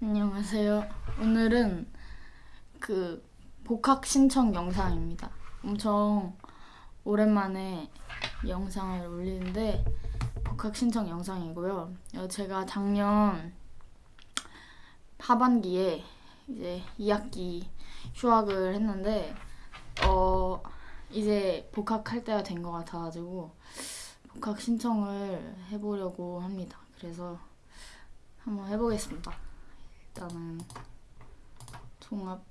안녕하세요. 오늘은 그 복학 신청 영상입니다. 엄청 오랜만에 영상을 올리는데 복학 신청 영상이고요. 어, 제가 작년 하반기에 이제 2학기 휴학을 했는데 어 이제 복학할 때가 된 것 같아가지고 복학 신청을 해보려고 합니다. 그래서 한번 해보겠습니다. 일단은 종합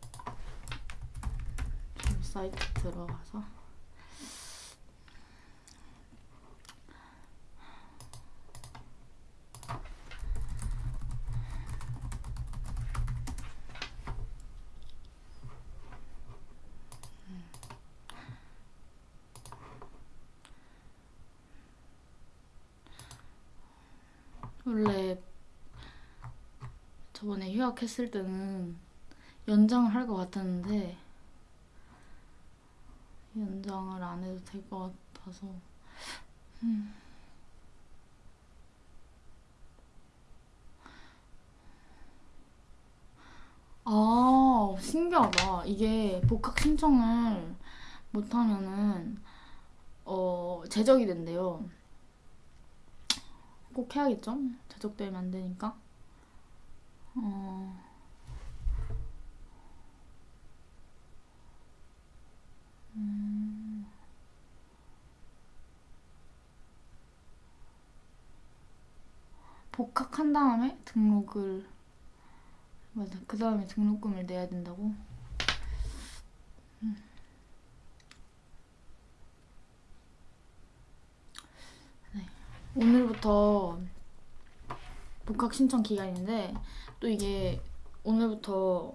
사이트 들어가서. 원래 저번에 휴학했을 때는 연장을 할 것 같았는데 연장을 안 해도 될 것 같아서 음. 아 신기하다 이게 복학 신청을 못하면은 어 제적이 된대요 꼭 해야겠죠? 제적되면 안 되니까 어... 음... 복학한 다음에 등록을 맞아 그 다음에 등록금을 내야 된다고 음. 네. 오늘부터 복학 신청 기간인데 또 이게 오늘부터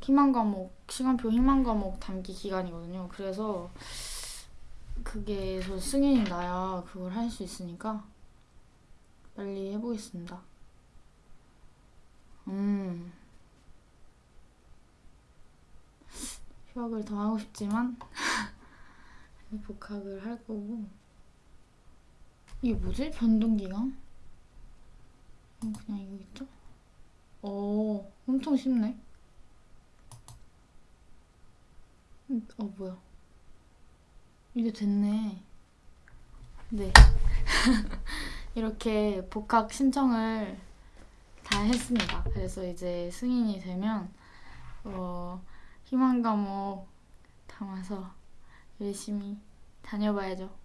희망 과목 시간표 희망 과목 담기 기간이거든요. 그래서 그게 저 승인이 나야 그걸 할 수 있으니까 빨리 해보겠습니다. 음 휴학을 더 하고 싶지만 복학을 할 거고 이게 뭐지? 변동기간? 그냥 이거겠죠? 오, 엄청 쉽네. 어, 뭐야. 이게 됐네. 네. 이렇게 복학 신청을 다 했습니다. 그래서 이제 승인이 되면, 어, 희망 과목 담아서 열심히 다녀봐야죠.